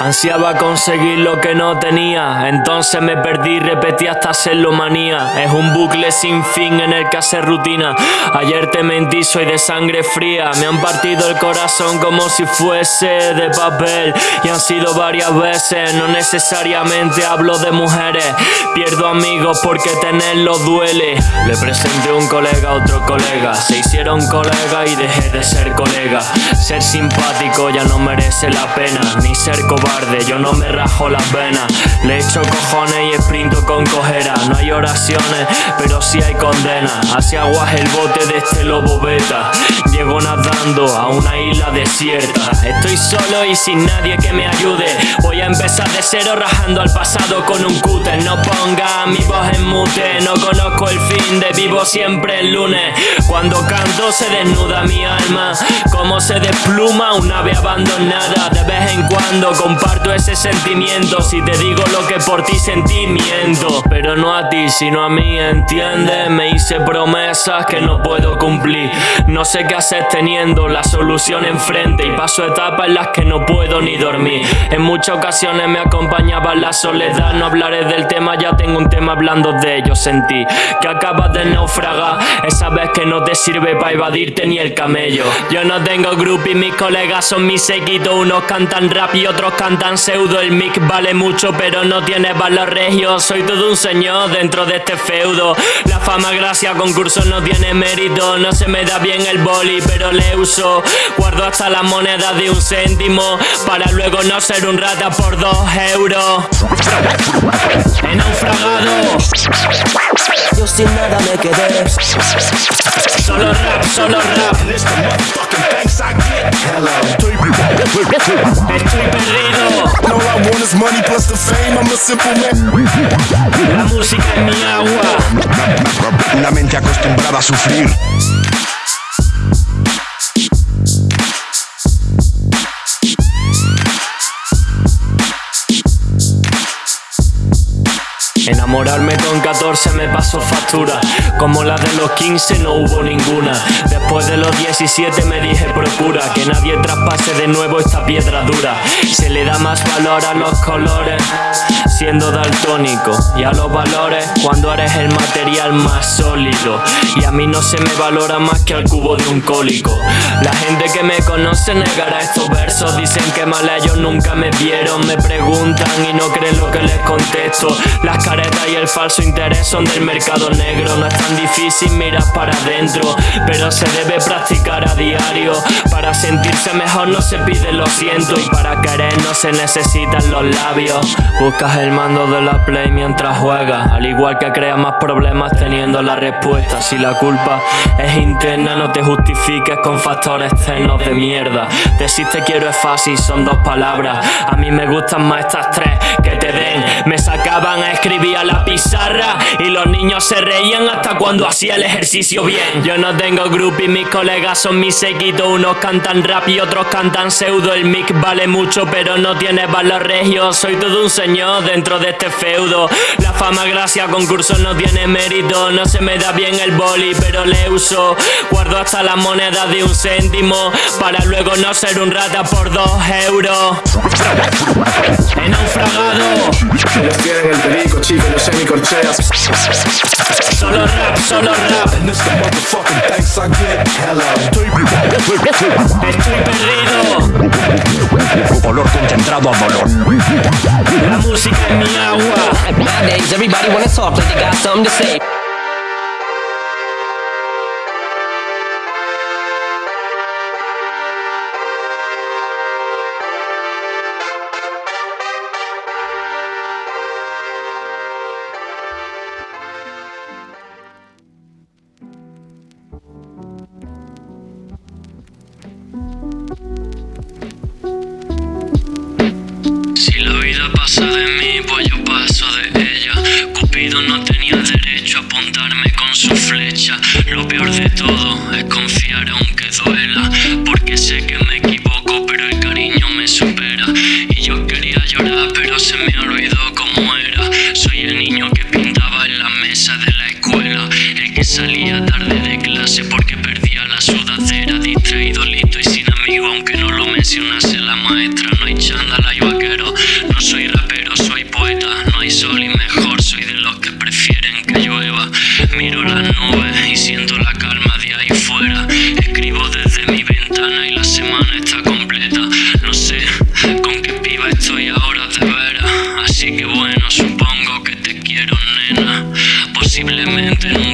Ansiaba conseguir lo que no tenía, entonces me perdí, repetí hasta hacerlo manía. Es un bucle sin fin en el que hace rutina. Ayer te mentí, soy de sangre fría. Me han partido el corazón como si fuese de papel. Y han sido varias veces, no necesariamente hablo de mujeres. Pierdo amigos porque tenerlo duele. Le presenté un colega a otro colega. Se hicieron colega y dejé de ser colega. Ser simpático ya no merece la pena, ni ser cobarde yo no me rajo las venas. Le echo cojones y sprinto con cojera. No hay oraciones, pero sí hay condena. Hacia aguas el bote de este lobo beta. Llego nadando a una isla desierta. Estoy solo y sin nadie que me ayude. Voy a empezar de cero rajando al pasado con un cúter. No ponga mi voz en mute. No conozco el fin de vivo siempre el lunes. Cuando canto se desnuda mi alma. Como se despluma una ave abandonada. De vez en cuando con comparto ese sentimiento. Si te digo lo que por ti sentimiento Pero no a ti, sino a mí, ¿entiendes? Me hice promesas que no puedo cumplir. No sé qué hacer teniendo la solución enfrente. Y paso etapas en las que no puedo ni dormir. En muchas ocasiones me acompañaba la soledad. No hablaré del tema, ya tengo un tema hablando de ello. Sentí que acabas de naufragar. Esa vez que no te sirve para evadirte ni el camello. Yo no tengo grupo y mis colegas son mis sequitos Unos cantan rap y otros cantan tan pseudo. El mic vale mucho pero no tiene valor regio. Soy todo un señor dentro de este feudo. La fama gracias a concursos no tiene mérito. No se me da bien el boli pero le uso. Guardo hasta la moneda de un céntimo Para luego no ser un rata por dos euros. He naufragado. Yo sin nada me quedé. Solo rap, solo rap. Estoy perdido All I want is money plus the fame, I'm a simple man. La música es mi agua. Una mente acostumbrada a sufrir. Enamorarme con 14 me pasó factura Como la de los 15 no hubo ninguna Después de los 17 me dije procura Que nadie traspase de nuevo esta piedra dura Se le da más valor a los colores Siendo daltónico Y a los valores cuando eres el material más sólido. Y a mí no se me valora más que al cubo de un cólico. La gente que me conoce negará estos versos Dicen que mal ellos nunca me vieron. Me preguntan y no creen lo que les contesto. Las caras y el falso interés son del mercado negro. No es tan difícil mirar para adentro Pero se debe practicar a diario. Para sentirse mejor no se pide lo siento Y para no se necesitan los labios. Buscas el mando de la play mientras juegas. Al igual que creas más problemas teniendo la respuesta. Si la culpa es interna no te justifiques con factores externos de mierda. Decir te quiero es fácil, son dos palabras. A mí me gustan más estas tres que te den Me sacaban a escribir a la pizarra y los niños se reían hasta cuando hacía el ejercicio bien. Yo no tengo grupo y mis colegas son mis sequitos, unos cantan rap y otros cantan pseudo. El mic vale mucho pero no tiene valor regio, soy todo un señor dentro de este feudo. La fama gracias a concursos no tiene mérito, no se me da bien el boli pero le uso. Guardo hasta la moneda de un céntimo para luego no ser un rata por dos euros. He naufragado. Los tienen el perico, chicos, no sé ni corcheas. Solo rap, solo rap. And it's the motherfucking thanks I get. Hello. Estoy perdido. Olor concentrado a dolor. La música es mi agua. Nowadays everybody wanna talk like they got something to say No tenía derecho a apuntarme con su flecha. Lo peor de todo es confiar aunque duela. Porque sé que me equivoco, pero el cariño me supera. Y yo quería llorar, pero se me olvidó cómo era. Soy el niño que pintaba en la mesa de la escuela. El que salía tarde de clase porque perdía la sudadera. Distraído, listo y sin amigo, aunque no lo mencionase posiblemente no